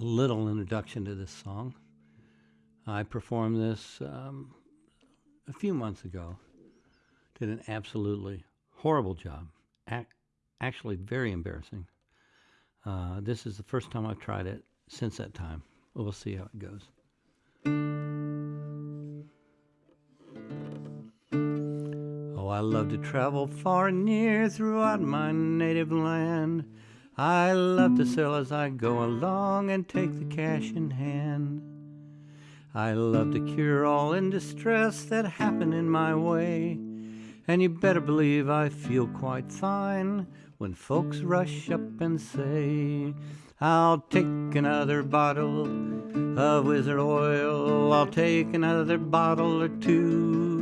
a little introduction to this song. I performed this um, a few months ago. Did an absolutely horrible job. Ac- actually, very embarrassing. Uh, this is the first time I've tried it since that time. We'll see how it goes. Oh, I love to travel far and near throughout my native land. I love to sell as I go along and take the cash in hand. I love to cure all in distress that happen in my way. And you better believe I feel quite fine when folks rush up and say, I'll take another bottle of wizard oil. I'll take another bottle or two.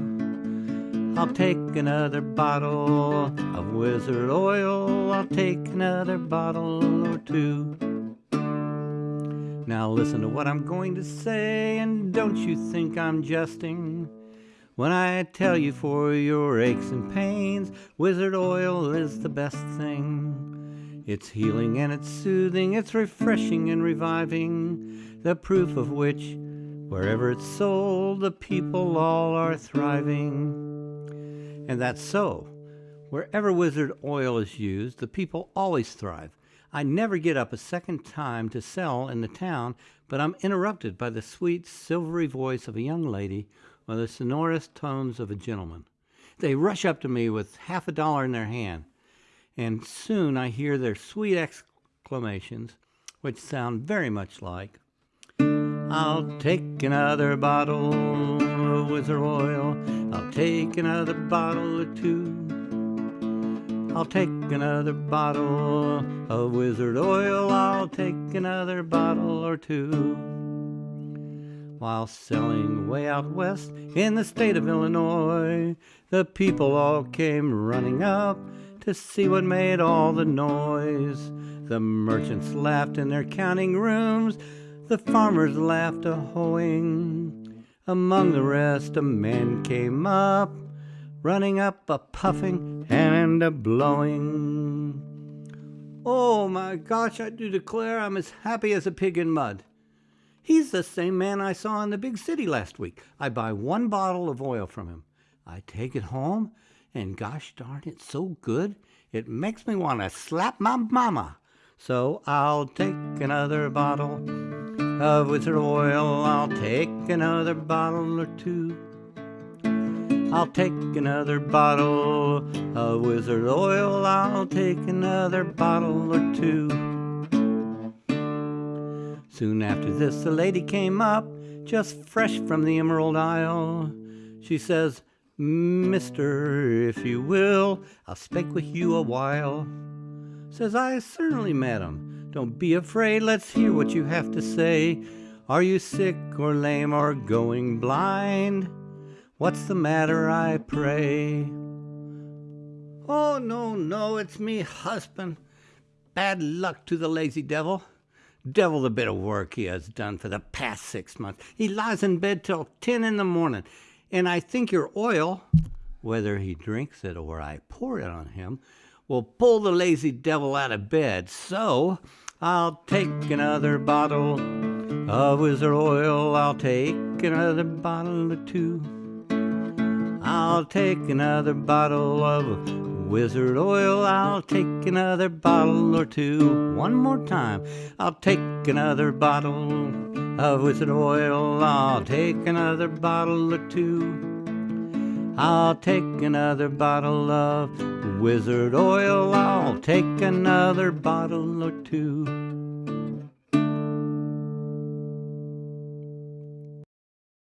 I'll take another bottle of wizard oil. I'll take another bottle or two. Now listen to what I'm going to say, and don't you think I'm jesting. When I tell you for your aches and pains, wizard oil is the best thing. It's healing and it's soothing, it's refreshing and reviving, the proof of which, wherever it's sold, the people all are thriving. And that's so. Wherever wizard oil is used, the people always thrive. I never get up a second time to sell in the town, but I'm interrupted by the sweet, silvery voice of a young lady or the sonorous tones of a gentleman. They rush up to me with half a dollar in their hand, and soon I hear their sweet exclamations, which sound very much like, I'll take another bottle of wizard oil. Another bottle or two. I'll take another bottle of wizard oil. I'll take another bottle or two. While selling way out west in the state of Illinois, the people all came running up to see what made all the noise. The merchants laughed in their counting rooms, the farmers laughed a hoeing. Among the rest, a man came up, running up a puffing and a blowing. Oh my gosh, I do declare I'm as happy as a pig in mud. He's the same man I saw in the big city last week. I buy one bottle of oil from him. I take it home, and gosh darn, it's so good, it makes me want to slap my mama. So I'll take another bottle of wizard oil. I'll take another bottle or two. I'll take another bottle of wizard oil. I'll take another bottle or two. Soon after this, the lady came up, just fresh from the Emerald Isle. She says, Mister, if you will, I'll speak with you a while. Says I, certainly, madam. Don't be afraid, let's hear what you have to say. Are you sick or lame or going blind? What's the matter, I pray? Oh, no, no, it's me husband. Bad luck to the lazy devil. Devil the bit of work he has done for the past six months. He lies in bed till ten in the morning, and I think your oil, whether he drinks it or I pour it on him, will pull the lazy devil out of bed. So I'll take another bottle of wizard oil. I'll take another bottle or two. I'll take another bottle of wizard oil. I'll take another bottle or two. One more time. I'll take another bottle of wizard oil. I'll take another bottle or two. I'll take another bottle of wizard oil. I'll take another bottle or two.